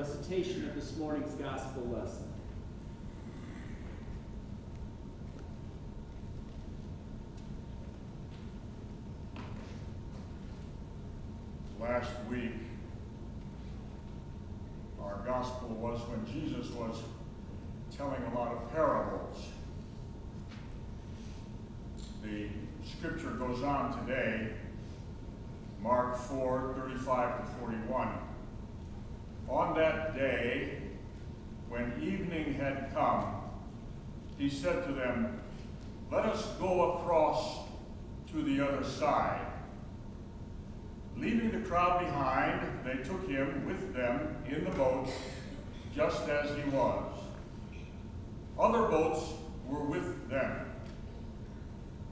recitation of this morning's gospel lesson. Last week, our gospel was when Jesus was telling a lot of parables. The scripture goes on today, Mark 4 35 to 41. On that day, when evening had come, he said to them, Let us go across to the other side. Leaving the crowd behind, they took him with them in the boat, just as he was. Other boats were with them.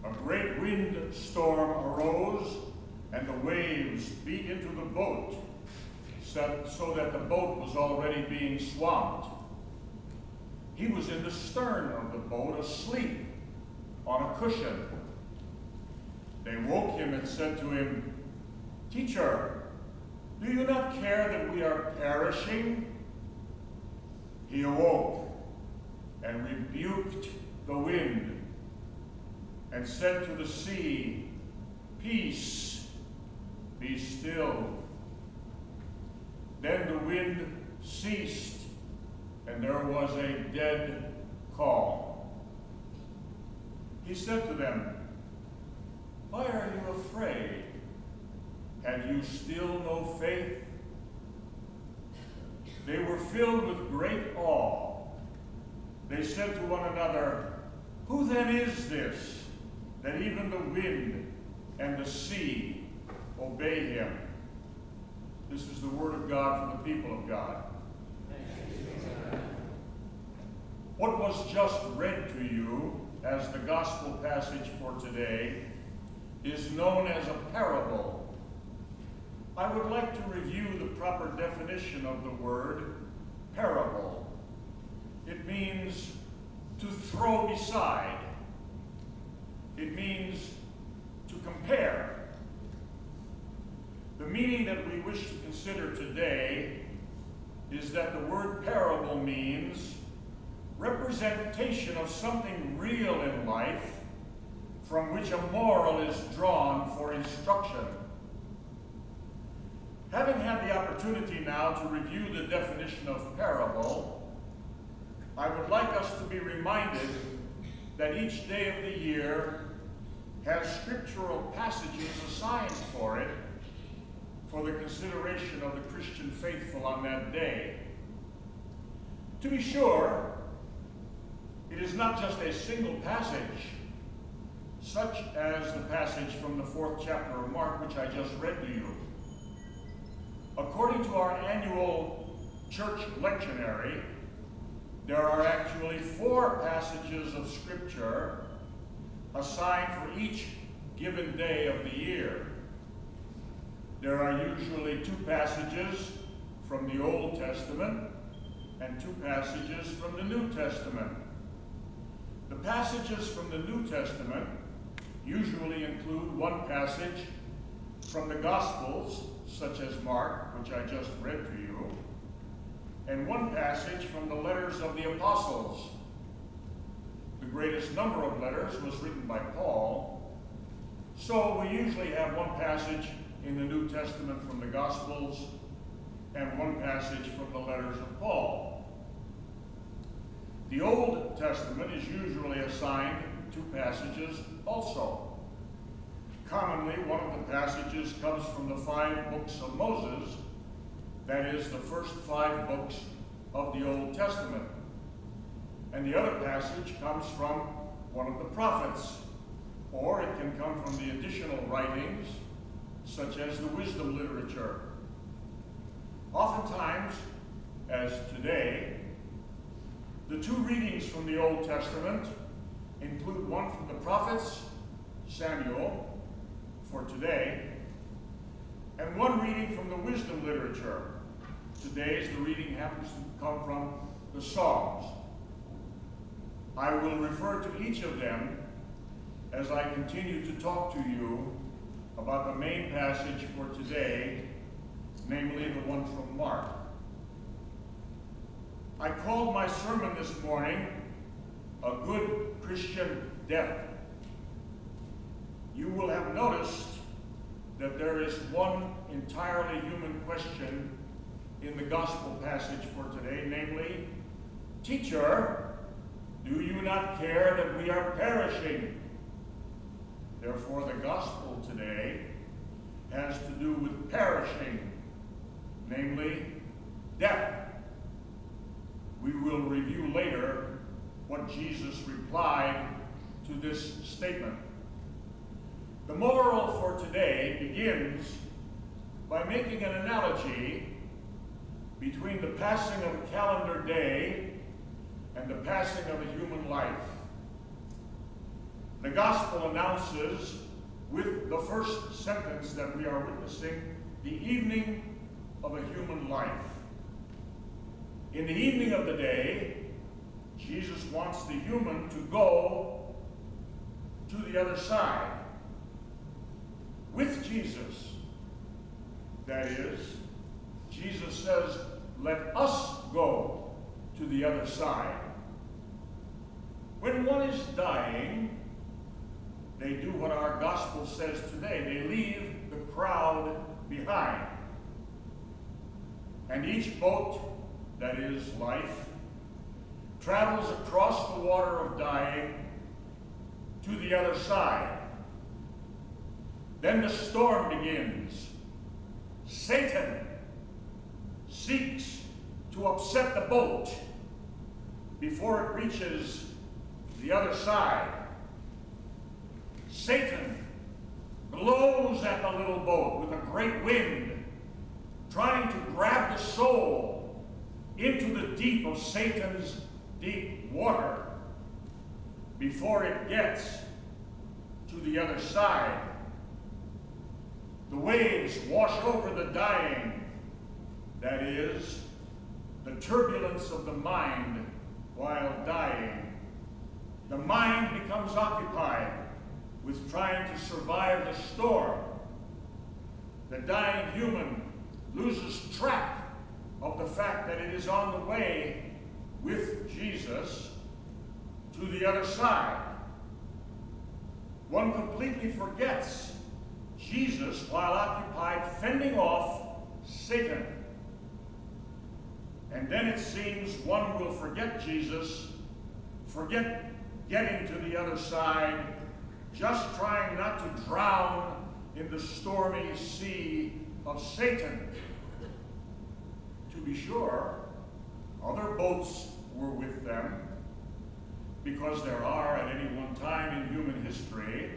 A great wind storm arose, and the waves beat into the boat, so that the boat was already being swamped. He was in the stern of the boat, asleep on a cushion. They woke him and said to him, Teacher, do you not care that we are perishing? He awoke and rebuked the wind and said to the sea, Peace, be still. Then the wind ceased, and there was a dead calm. He said to them, Why are you afraid? Have you still no faith? They were filled with great awe. They said to one another, Who then is this, that even the wind and the sea obey him? This is the word of God for the people of God. What was just read to you as the gospel passage for today is known as a parable. I would like to review the proper definition of the word parable. It means to throw beside. It means to compare. The meaning that we wish to consider today is that the word parable means representation of something real in life from which a moral is drawn for instruction. Having had the opportunity now to review the definition of parable, I would like us to be reminded that each day of the year has scriptural passages assigned for it for the consideration of the Christian faithful on that day. To be sure, it is not just a single passage, such as the passage from the fourth chapter of Mark, which I just read to you. According to our annual church lectionary, there are actually four passages of Scripture assigned for each given day of the year. There are usually two passages from the Old Testament and two passages from the New Testament. The passages from the New Testament usually include one passage from the Gospels, such as Mark, which I just read to you, and one passage from the letters of the apostles. The greatest number of letters was written by Paul, so we usually have one passage in the New Testament from the Gospels and one passage from the letters of Paul. The Old Testament is usually assigned two passages also. Commonly, one of the passages comes from the five books of Moses, that is, the first five books of the Old Testament. And the other passage comes from one of the prophets, or it can come from the additional writings, such as the wisdom literature. Oftentimes, as today, the two readings from the Old Testament include one from the prophets, Samuel, for today, and one reading from the wisdom literature. Today's the reading happens to come from the Psalms. I will refer to each of them as I continue to talk to you about the main passage for today, namely the one from Mark. I called my sermon this morning, A Good Christian Death. You will have noticed that there is one entirely human question in the gospel passage for today, namely, Teacher, do you not care that we are perishing? Therefore, the gospel today has to do with perishing, namely, death. We will review later what Jesus replied to this statement. The moral for today begins by making an analogy between the passing of a calendar day and the passing of a human life. The gospel announces with the first sentence that we are witnessing the evening of a human life. In the evening of the day, Jesus wants the human to go to the other side with Jesus. That is, Jesus says, let us go to the other side. When one is dying, they do what our gospel says today. They leave the crowd behind. And each boat, that is life, travels across the water of dying to the other side. Then the storm begins. Satan seeks to upset the boat before it reaches the other side. Satan blows at the little boat with a great wind, trying to grab the soul into the deep of Satan's deep water before it gets to the other side. The waves wash over the dying, that is, the turbulence of the mind while dying. The mind becomes occupied with trying to survive the storm. The dying human loses track of the fact that it is on the way with Jesus to the other side. One completely forgets Jesus while occupied fending off Satan. And then it seems one will forget Jesus, forget getting to the other side, just trying not to drown in the stormy sea of Satan. To be sure, other boats were with them, because there are at any one time in human history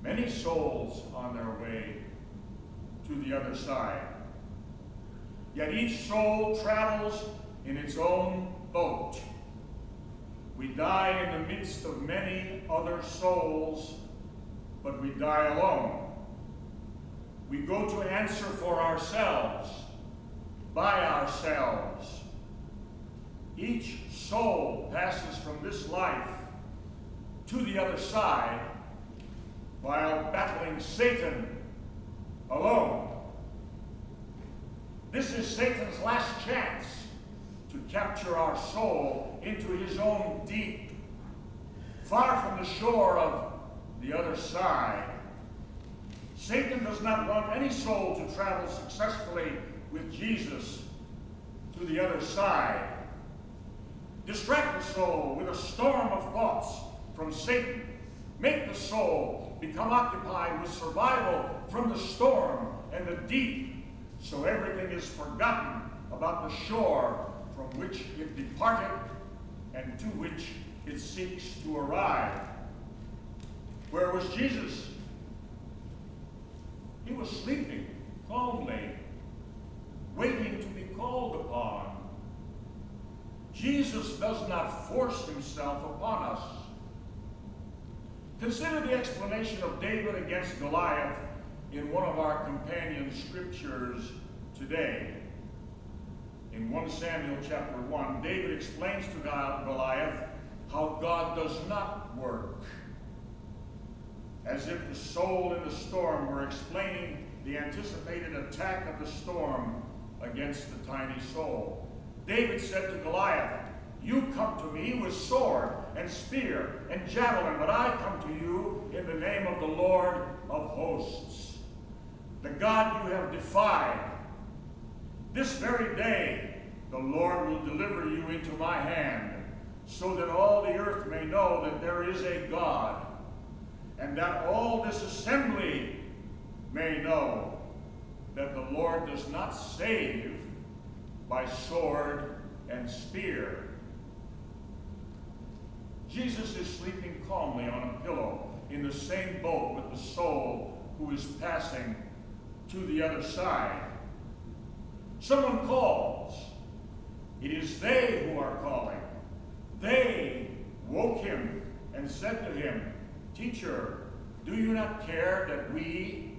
many souls on their way to the other side. Yet each soul travels in its own boat. We die in the midst of many other souls, but we die alone. We go to answer for ourselves, by ourselves. Each soul passes from this life to the other side while battling Satan alone. This is Satan's last chance to capture our soul into his own deep, far from the shore of the other side. Satan does not want any soul to travel successfully with Jesus to the other side. Distract the soul with a storm of thoughts from Satan. Make the soul become occupied with survival from the storm and the deep, so everything is forgotten about the shore from which it departed and to which it seeks to arrive. Where was Jesus? He was sleeping calmly, waiting to be called upon. Jesus does not force himself upon us. Consider the explanation of David against Goliath in one of our companion scriptures today. In 1 Samuel chapter 1, David explains to Goliath how God does not work. As if the soul in the storm were explaining the anticipated attack of the storm against the tiny soul. David said to Goliath, You come to me with sword and spear and javelin, but I come to you in the name of the Lord of hosts, the God you have defied. This very day the Lord will deliver you into my hand, so that all the earth may know that there is a God, and that all this assembly may know that the Lord does not save by sword and spear. Jesus is sleeping calmly on a pillow in the same boat with the soul who is passing to the other side. Someone calls. It is they who are calling. They woke him and said to him, Teacher, do you not care that we,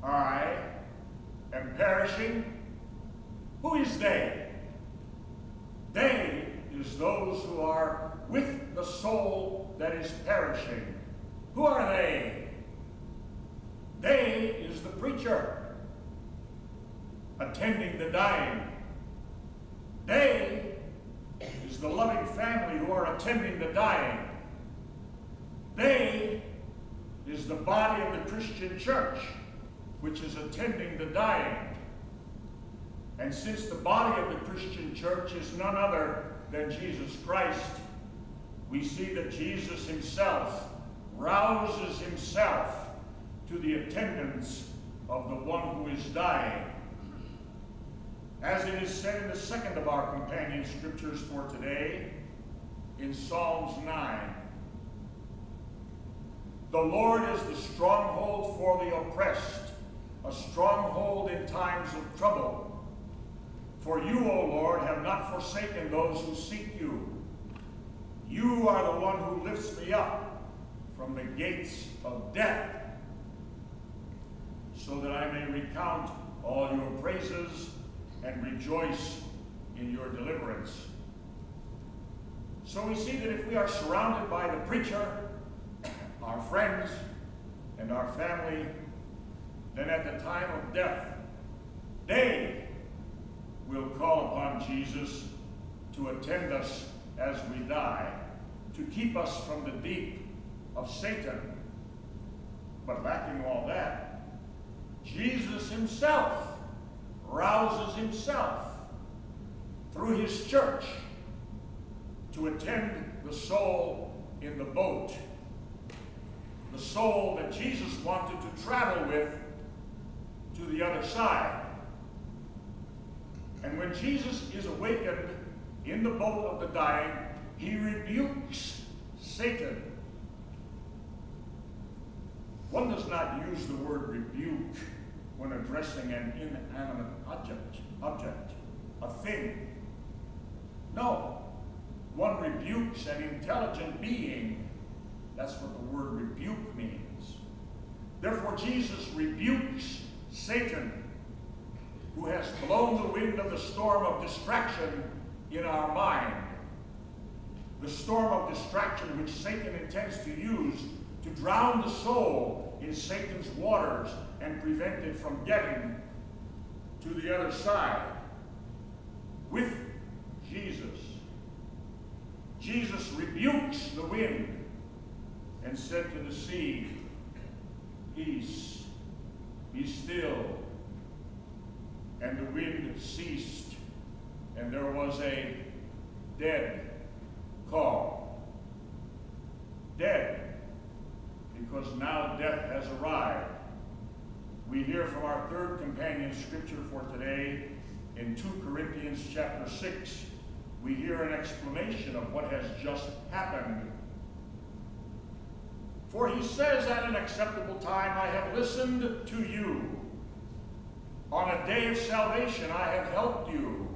I, am perishing? Who is they? They is those who are with the soul that is perishing. Who are they? They is the preacher attending the dying. They is the loving family who are attending the dying. They is the body of the Christian church which is attending the dying. And since the body of the Christian church is none other than Jesus Christ, we see that Jesus himself rouses himself to the attendance of the one who is dying. As it is said in the second of our companion scriptures for today, in Psalms 9, the Lord is the stronghold for the oppressed, a stronghold in times of trouble. For you, O Lord, have not forsaken those who seek you. You are the one who lifts me up from the gates of death, so that I may recount all your praises and rejoice in your deliverance. So we see that if we are surrounded by the preacher, our friends, and our family, then at the time of death, they will call upon Jesus to attend us as we die, to keep us from the deep of Satan. But lacking all that, Jesus himself rouses himself through his church to attend the soul in the boat. The soul that Jesus wanted to travel with to the other side. And when Jesus is awakened in the boat of the dying, he rebukes Satan. One does not use the word rebuke when addressing an inanimate object, object, a thing. No, one rebukes an intelligent being. That's what the word rebuke means. Therefore, Jesus rebukes Satan who has blown the wind of the storm of distraction in our mind. The storm of distraction which Satan intends to use to drown the soul in Satan's waters and prevent it from getting to the other side with Jesus. Jesus rebukes the wind and said to the sea, Peace, be still and the wind ceased, and there was a dead calm. Dead, because now death has arrived. We hear from our scripture for today in 2 Corinthians chapter 6. We hear an explanation of what has just happened. For he says at an acceptable time, I have listened to you on a day of salvation, I have helped you.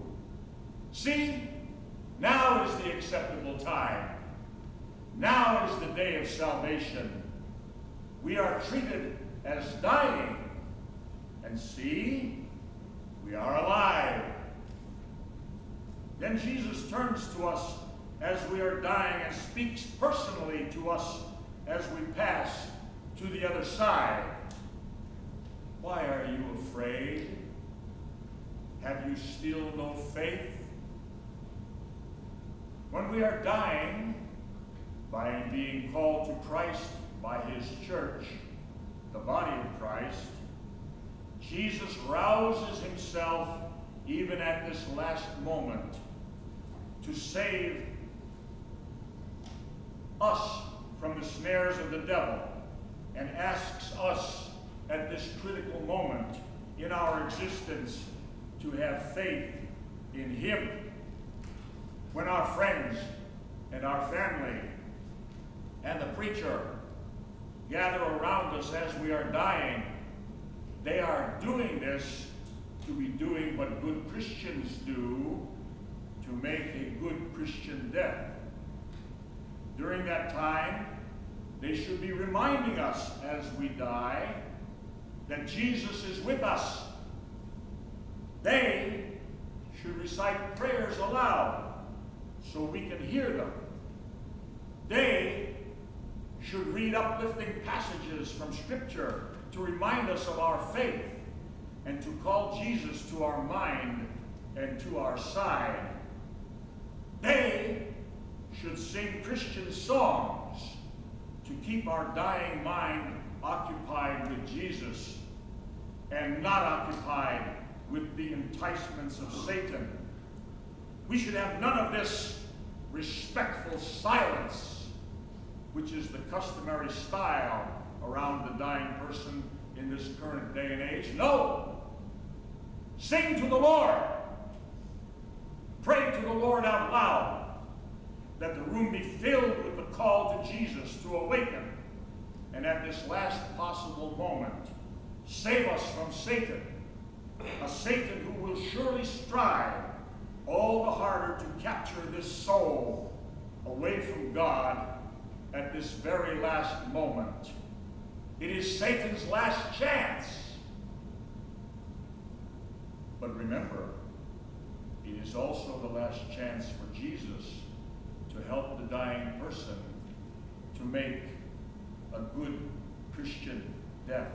See, now is the acceptable time. Now is the day of salvation. We are treated as dying. And see, we are alive. Then Jesus turns to us as we are dying and speaks personally to us as we pass to the other side. Why are you afraid? Have you still no faith? when we are dying by being called to Christ by his church, the body of Christ, Jesus rouses himself even at this last moment to save us from the snares of the devil and asks us at this critical moment in our existence to have faith in him. When our friends and our family and the preacher gather around us as we are dying, they are doing this to be doing what good Christians do to make a good Christian death. During that time, they should be reminding us as we die that Jesus is with us. They should recite prayers aloud so we can hear them. They should read uplifting passages from Scripture to remind us of our faith and to call Jesus to our mind and to our side. They should sing Christian songs to keep our dying mind occupied with Jesus and not occupied with the enticements of Satan. We should have none of this respectful silence, which is the customary style around the dying person in this current day and age. No! Sing to the Lord. Pray to the Lord out loud that the room be filled with the call to Jesus to awaken. And at this last possible moment, save us from Satan, a Satan who will surely strive all the harder to capture this soul away from God at this very last moment. It is Satan's last chance. But remember, it is also the last chance for Jesus to help the dying person to make a good Christian death.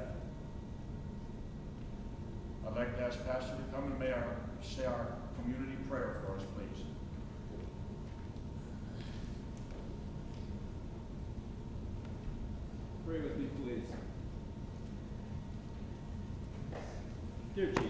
I'd like to ask Pastor to come and may our, say our community prayer for us, please. Pray with me, please. Dear Jesus,